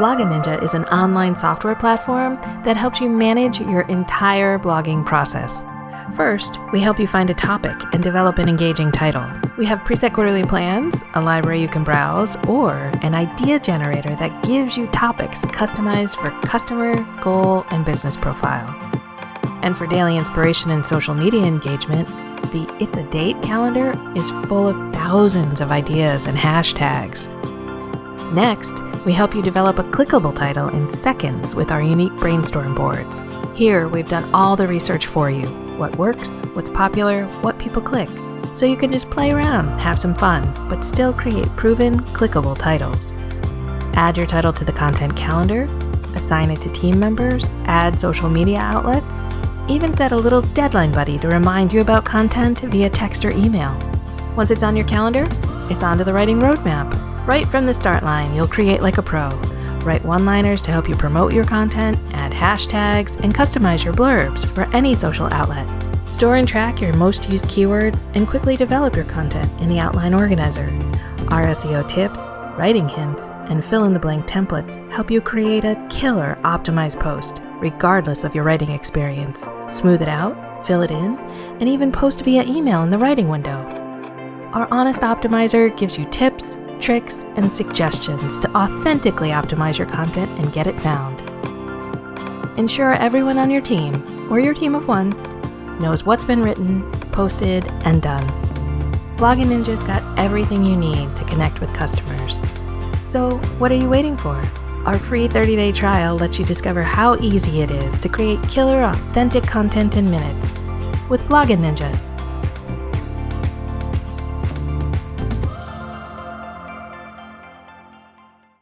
Blogging Ninja is an online software platform that helps you manage your entire blogging process. First, we help you find a topic and develop an engaging title. We have preset quarterly plans, a library you can browse, or an idea generator that gives you topics customized for customer, goal, and business profile. And for daily inspiration and social media engagement, the It's a Date calendar is full of thousands of ideas and hashtags. Next, we help you develop a clickable title in seconds with our unique brainstorm boards. Here, we've done all the research for you what works, what's popular, what people click. So you can just play around, have some fun, but still create proven, clickable titles. Add your title to the content calendar, assign it to team members, add social media outlets, even set a little deadline buddy to remind you about content via text or email. Once it's on your calendar, it's onto the writing roadmap. Right from the start line, you'll create like a pro. Write one liners to help you promote your content, add hashtags, and customize your blurbs for any social outlet. Store and track your most used keywords and quickly develop your content in the Outline Organizer. Our SEO tips, writing hints, and fill in the blank templates help you create a killer optimized post, regardless of your writing experience. Smooth it out, fill it in, and even post via email in the writing window. Our Honest Optimizer gives you tips, tricks, and suggestions to authentically optimize your content and get it found. Ensure everyone on your team, or your team of one, knows what's been written, posted, and done. Blogging Ninja's got everything you need to connect with customers. So, what are you waiting for? Our free 30 day trial lets you discover how easy it is to create killer, authentic content in minutes with Blogging Ninja.